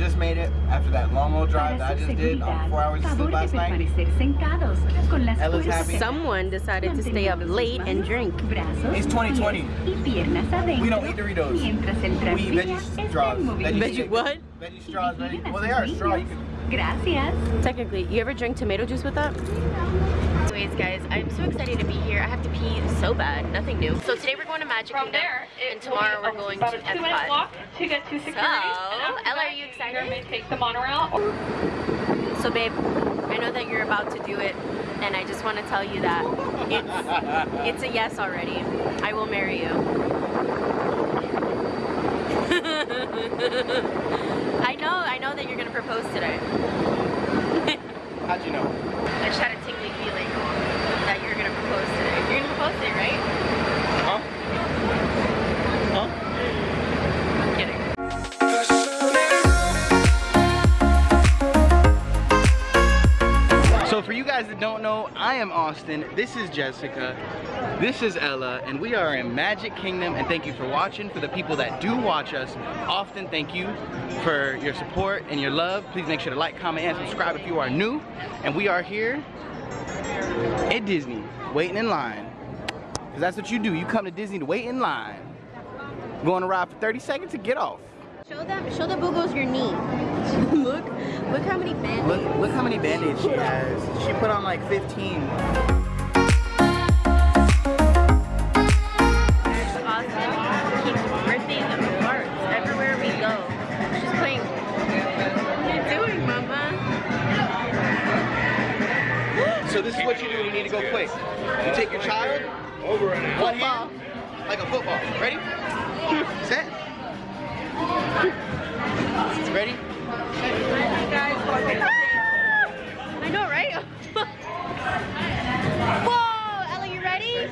just made it after that long old drive that I just did um, on four hours of sleep last night. Ella's happy. Someone decided to stay up late and drink. It's 2020. We don't eat Doritos. We eat veggie straws. Veggie, Veggie what? Veggie straws. Veggie, well, they are a straw. You can, Gracias. Technically, you ever drink tomato juice with that? Anyways, guys, I'm so excited to be here. I have to pee so bad. Nothing new. So today we're going to Magic From Kingdom, there, and tomorrow we're going to a two minute Epcot. walk to get to security. So, Ella, are you excited? may take the monorail So, babe, I know that you're about to do it, and I just want to tell you that it's it's a yes already. I will marry you. Guys that don't know, I am Austin. This is Jessica. This is Ella, and we are in Magic Kingdom. And thank you for watching. For the people that do watch us, often thank you for your support and your love. Please make sure to like, comment, and subscribe if you are new. And we are here at Disney, waiting in line. Because that's what you do. You come to Disney to wait in line. Go on a ride for 30 seconds to get off. Show them, show the boogos your knee. look, look how many band Look, look how many band-aids she has. She put on like 15. Austin keeps birthdays and everywhere we go. She's playing. What are you doing, mama? So this is what you do. You need to go quick. You take your child, one hand, like a football. Ready? Ready? I know, right? Whoa, Ella, you ready?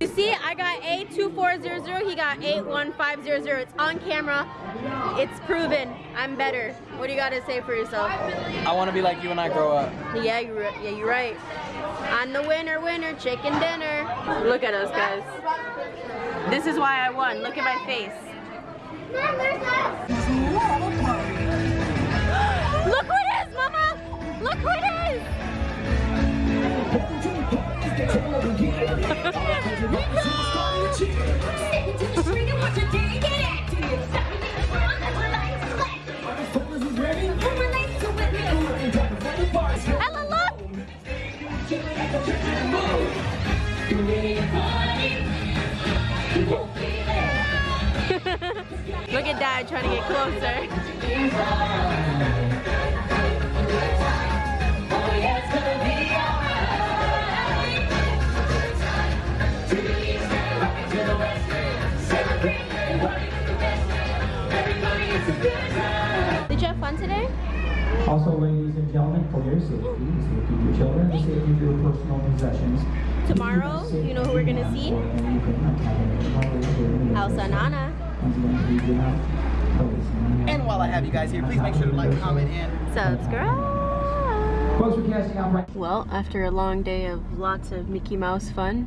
You see, I got A2400, he got 81500. It's on camera. It's proven. I'm better. What do you got to say for yourself? I want to be like you when I grow up. Yeah, you're. Yeah, you're right. I'm the winner, winner, chicken dinner. Look at us, guys. This is why I won. Look at my face. Look who it is, Mama! Look who it is! Ella, look! Look at Dad trying to get closer. Did you have fun today? Also, ladies and gentlemen, for your safety, safety of your children, safety of your personal possessions. Tomorrow, you know who we're gonna see? Elsa and Anna. And while I have you guys here, please make sure to like, comment, and Subscribe. Folks, we're casting out right Well, after a long day of lots of Mickey Mouse fun,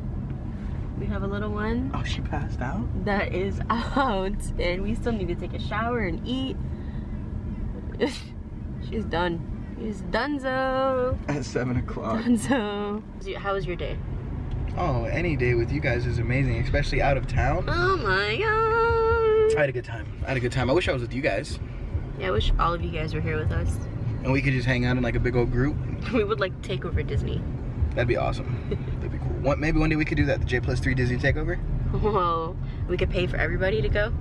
we have a little one oh, she passed out. that is out and we still need to take a shower and eat. She's done. She's donezo. At seven o'clock. Donezo. How was your day? Oh, any day with you guys is amazing, especially out of town. Oh my god. I had a good time. I had a good time. I wish I was with you guys, Yeah, I wish all of you guys were here with us. and we could just hang out in like a big old group. We would like take over Disney. That'd be awesome. That'd be cool. One, maybe one day we could do that. The J plus three Disney takeover. Whoa. We could pay for everybody to go.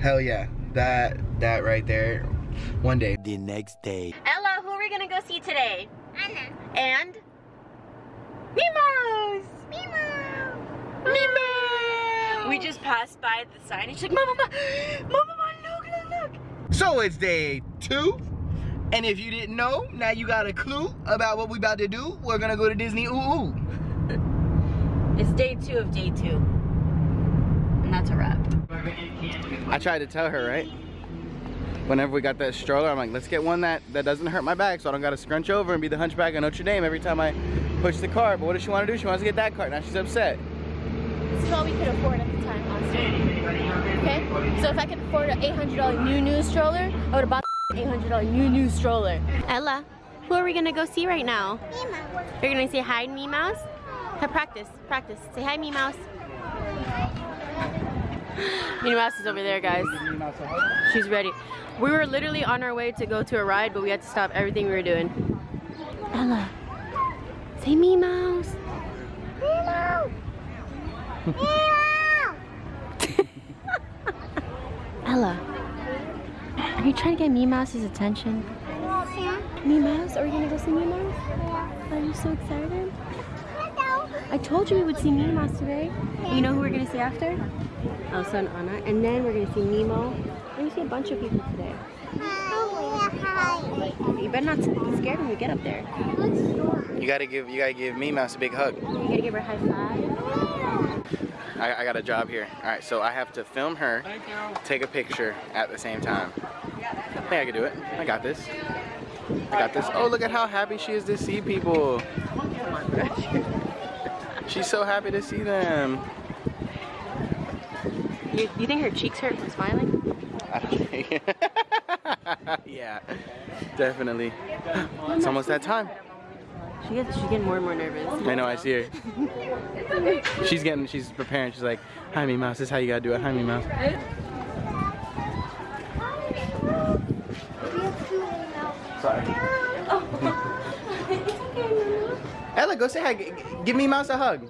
Hell yeah. That that right there. One day. The next day. Ella, who are we gonna go see today? Anna. And? Mimos! Mimo! We just passed by the sign and she's like, Mama, Mama, Mama, look, look, look. So it's day two. And if you didn't know, now you got a clue about what we about to do. We're gonna go to Disney. Ooh, ooh. It's day two of day two. And that's a wrap. I tried to tell her, right? Whenever we got that stroller, I'm like, let's get one that, that doesn't hurt my back so I don't gotta scrunch over and be the hunchback of Notre Dame every time I push the cart. But what does she wanna do? She wants to get that cart. Now she's upset. This is all we could afford at the time, honestly. Okay? So if I could afford an $800 new new stroller, I would have bought the $800 new new stroller. Ella, who are we gonna go see right now? You're gonna say hi to me mouse? Have practice, practice. Say hi me mouse. Minnie Mouse is over there, guys. She's ready. We were literally on our way to go to a ride, but we had to stop everything we were doing. Ella, say me mouse. Ella, are you trying to get me mouse's attention? Me mouse? Are we gonna go see me mouse? Are you so excited? I told you we would see Minnie Mouse today. You know who we're gonna see after? Elsa and Anna. And then we're gonna see Nemo. We're gonna see a bunch of people today. Hi. Oh, you better not be scared when we get up there. You gotta give you gotta give me mouse a big hug. You gotta give her a high five. I, I got a job here. All right, so I have to film her, Thank you. take a picture at the same time. I think I can do it. I got this. I got this. Oh, look at how happy she is to see people. She's so happy to see them. You, you think her cheeks hurt from smiling? I don't think. yeah, definitely. It's almost that time. She gets, she's getting more and more nervous. I know, I see her. She's getting, she's preparing. She's like, hi, me mouse. This is how you gotta do it. Hi, me mouse. Sorry. Ella, go say hi. G- g- give me mouse a hug.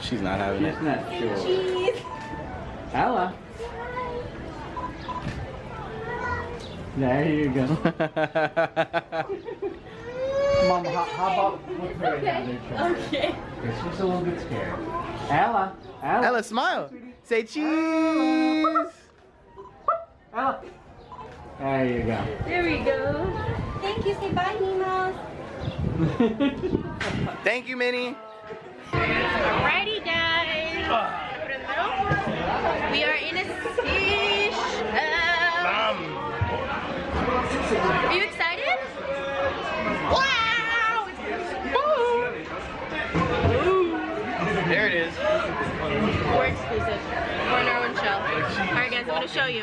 She's not having it. not sure. Ella. There you go. Mom, how, how about with her in the other shoulder? Okay. She's just a little bit scared. Ella. Ella. Ella, smile. Say cheese. Ella. There you go. There we go. Thank you. Say bye, Nemo. Thank you, Minnie. Alrighty, guys. Put it in the middle. We are in a fish. Are you excited? Wow! There it is. We're exclusive. We're in our own show. Alright, guys, I'm gonna show you.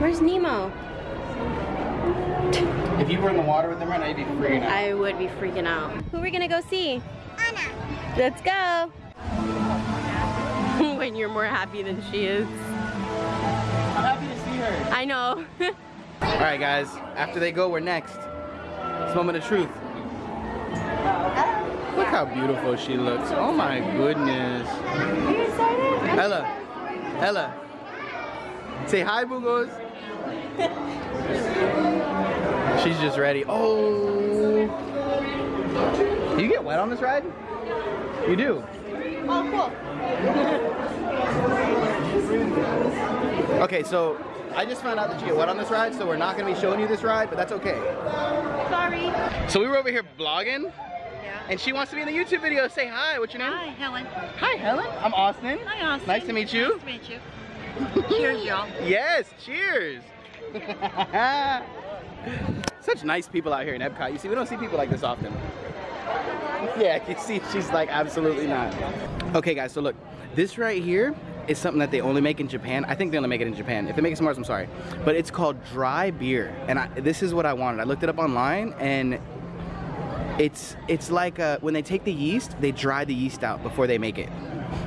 Where's Nemo? If you were in the water with them right now, you'd be freaking out. I would be freaking out. Who are we gonna go see? Anna. Let's go. when you're more happy than she is. I'm happy to see her. I know. All right, guys. After they go, we're next. It's moment of truth. Look how beautiful she looks. Oh my goodness. Are you excited? Ella. Ella. Say hi, Bugos. She's just ready. Oh. Do you get wet on this ride? You do. Oh, cool. Okay, so I just found out that you get wet on this ride, so we're not gonna be showing you this ride, but that's okay. Sorry. So we were over here blogging. Yeah. and she wants to be in the YouTube video. Say hi. What's your name? Hi, Helen. Hi, Helen. I'm Austin. Hi, Austin. Nice to meet you. Nice to meet you. Cheers, y'all. Yes, cheers. Such nice people out here in Epcot. You see, we don't see people like this often. Yeah, you see, she's like, absolutely not. Okay, guys, so look, this right here is something that they only make in Japan. I think they only make it in Japan. If they make it somewhere else, I'm sorry. But it's called dry beer. And I, this is what I wanted. I looked it up online and it's it's like uh, when they take the yeast, they dry the yeast out before they make it.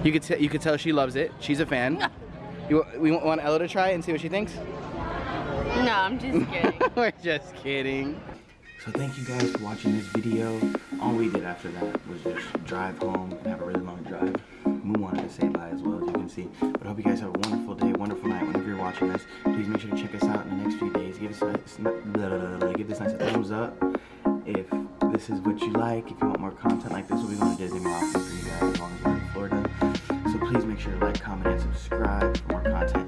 You could t- you could tell she loves it. She's a fan. You we want Ella to try it and see what she thinks. No, I'm just kidding. We're just kidding. So thank you guys for watching this video. All we did after that was just drive home and have a really long drive. We wanted to say bye as well, as you can see. But I hope you guys have a wonderful day, wonderful night. Whenever you're watching this, please make sure to check us out in the next few days. Give us a blah, blah, blah, give this nice thumbs up. If this is what you like, if you want more content like this, we'll be going to Disney more often for you guys as long as we're in Florida. So please make sure to like, comment, and subscribe for more content